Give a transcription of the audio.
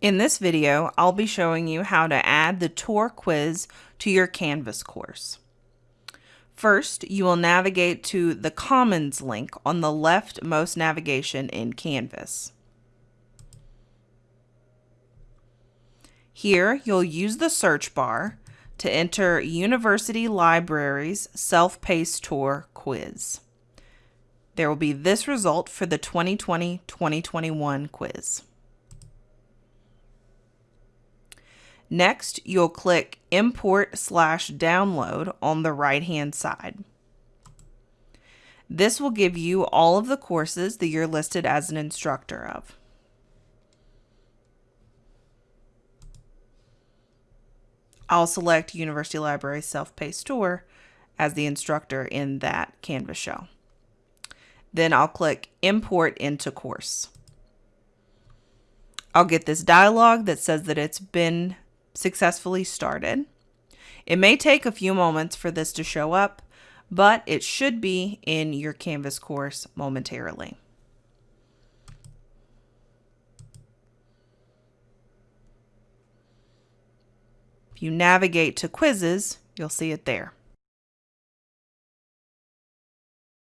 In this video, I'll be showing you how to add the tour quiz to your Canvas course. First, you will navigate to the Commons link on the leftmost navigation in Canvas. Here, you'll use the search bar to enter University Libraries Self-Paced Tour Quiz. There will be this result for the 2020-2021 quiz. Next, you'll click Import slash Download on the right-hand side. This will give you all of the courses that you're listed as an instructor of. I'll select University Library Self-Paced Tour as the instructor in that Canvas shell. Then I'll click Import into Course. I'll get this dialog that says that it's been successfully started. It may take a few moments for this to show up, but it should be in your Canvas course momentarily. If you navigate to quizzes, you'll see it there.